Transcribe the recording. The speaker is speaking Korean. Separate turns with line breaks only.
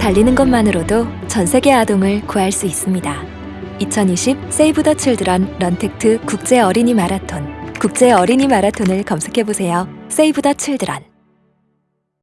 달리는 것만으로도 전 세계 아동을 구할 수 있습니다. 2020 세이브 더 칠드런 런택트 국제 어린이 마라톤 국제 어린이 마라톤을 검색해 보세요. 세이브 더 칠드런